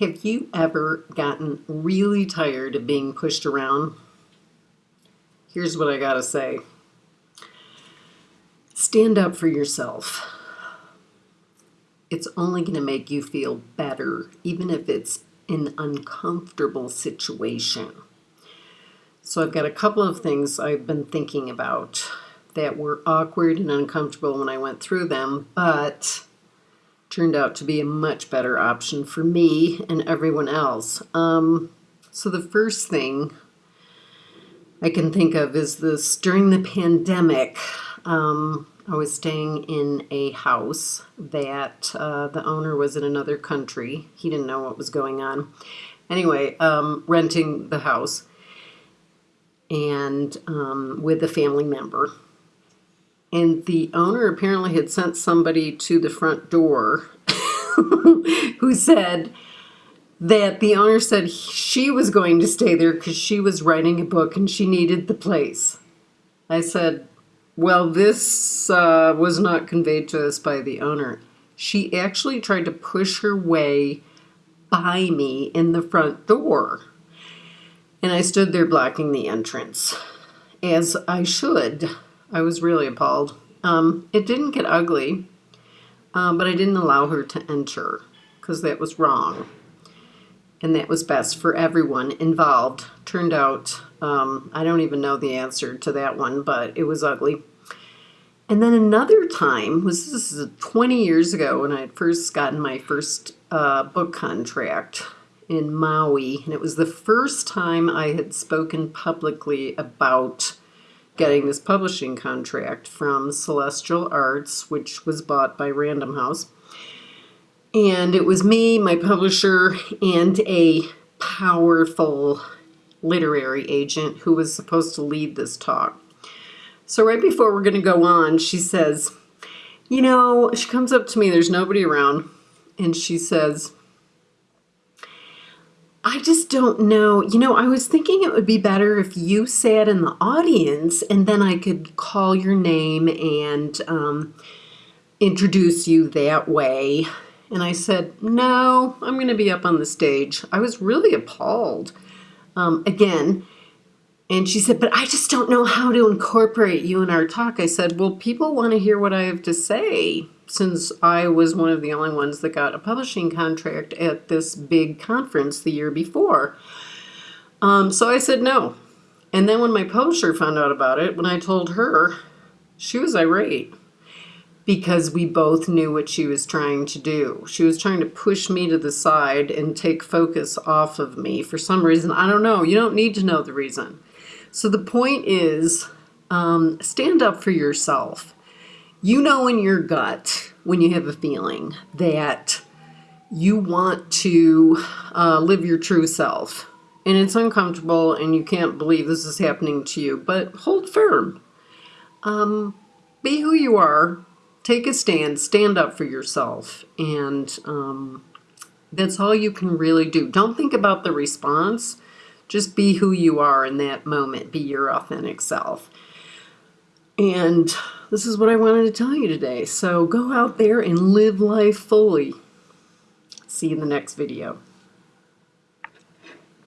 Have you ever gotten really tired of being pushed around? Here's what I gotta say stand up for yourself. It's only to make you feel better, even if it's an uncomfortable situation. So, I've got a couple of things I've been thinking about that were awkward and uncomfortable when I went through them, but turned out to be a much better option for me and everyone else. Um, so the first thing I can think of is this during the pandemic. Um, I was staying in a house that uh, the owner was in another country. He didn't know what was going on. Anyway, um, renting the house and um, with a family member. And the owner apparently had sent somebody to the front door who said that the owner said she was going to stay there because she was writing a book and she needed the place. I said, well, this uh, was not conveyed to us by the owner. She actually tried to push her way by me in the front door. And I stood there blocking the entrance, as I should. I was really appalled. Um, it didn't get ugly, um, but I didn't allow her to enter because that was wrong. And that was best for everyone involved. Turned out, um, I don't even know the answer to that one, but it was ugly. And then another time was this is 20 years ago when I had first gotten my first uh, book contract in Maui, and it was the first time I had spoken publicly about getting this publishing contract from Celestial Arts, which was bought by Random House. And it was me, my publisher, and a powerful literary agent who was supposed to lead this talk. So right before we're going to go on, she says, you know, she comes up to me, there's nobody around, and she says, I just don't know. You know, I was thinking it would be better if you sat in the audience and then I could call your name and um, introduce you that way. And I said, no, I'm going to be up on the stage. I was really appalled. Um, again, and she said, but I just don't know how to incorporate you in our talk. I said, well, people want to hear what I have to say since I was one of the only ones that got a publishing contract at this big conference the year before. Um, so I said no. And then when my publisher found out about it, when I told her, she was irate because we both knew what she was trying to do. She was trying to push me to the side and take focus off of me for some reason. I don't know. You don't need to know the reason. So the point is um, stand up for yourself you know in your gut when you have a feeling that you want to uh, live your true self. And it's uncomfortable and you can't believe this is happening to you but hold firm. Um, be who you are. Take a stand. Stand up for yourself. And um, that's all you can really do. Don't think about the response. Just be who you are in that moment. Be your authentic self and this is what I wanted to tell you today. So go out there and live life fully. See you in the next video.